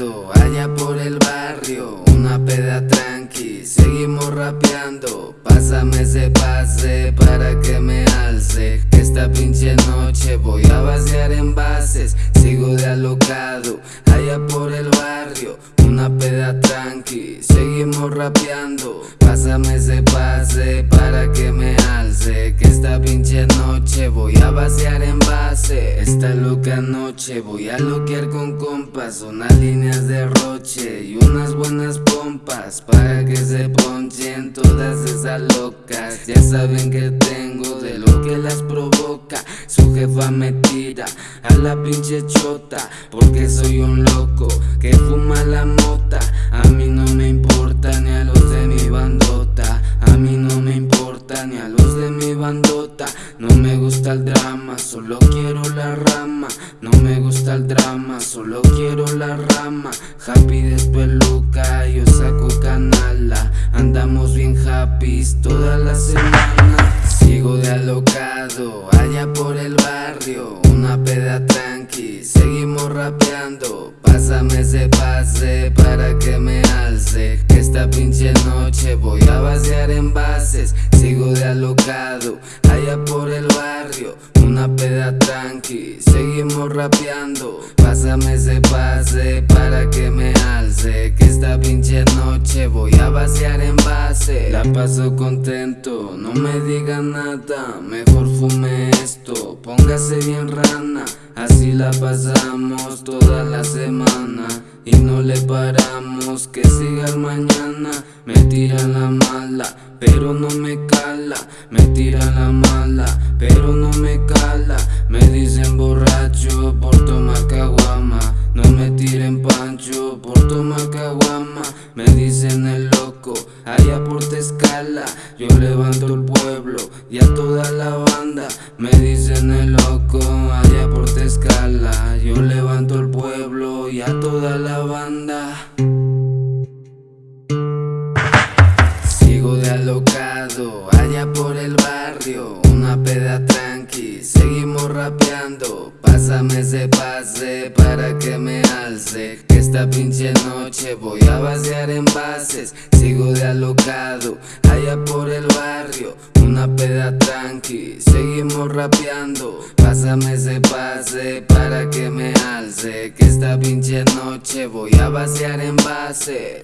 Allá por el barrio, una peda tranqui Seguimos rapeando, pásame ese pase Para que me alce. Esta pinche noche voy a vaciar envases Sigo de alocado, allá por el barrio peda tranqui, seguimos rapeando. Pásame ese pase para que me alce Que esta pinche noche voy a vaciar envases Esta loca noche voy a loquear con compas Unas líneas de roche y unas buenas pompas Para que se ponchen todas esas locas. Ya saben que tengo de lo que las provoca Su jefa me tira a la pinche chota Porque soy un loco que fuma la mota. A mí no me importa ni a los de mi bandota. A mí no me importa ni a los de mi bandota. No me gusta el drama, solo quiero la rama. No me gusta el drama, solo quiero la rama. Happy despeluca, yo saco canala. Andamos bien happy toda la semana Sigo de alocado, allá por el barrio Una peda tranqui, seguimos rapeando Pásame ese pase para que me alce Que esta pinche noche voy a vaciar envases Sigo de alocado, allá por el barrio Tranqui, seguimos rapeando. Pásame ese pase para que me alce Que esta pinche noche voy a vaciar envases La paso contento, no me digan nada Mejor fume esto, póngase bien rana Así la pasamos toda la semana. Y no le paramos, que siga el mañana. Me tira la mala, pero no me cala Me tira la mala, pero no me cala Me dicen borracho por tomar caguama. No me tiren pancho por tomar caguama Me dicen el loco, allá por Tescala Yo levanto el pueblo y a toda la banda Me dicen el loco, allá por Tescala Yo levanto el pueblo y a toda la banda. Sigo de alocado, allá por el barrio peda tranqui, seguimos rapeando. Pásame ese pase para que me alce. Que esta pinche noche voy a vaciar envases. Sigo de alocado, allá por el barrio. Una peda tranqui, seguimos rapeando. Pásame ese pase para que me alce. Que esta pinche noche voy a vaciar envases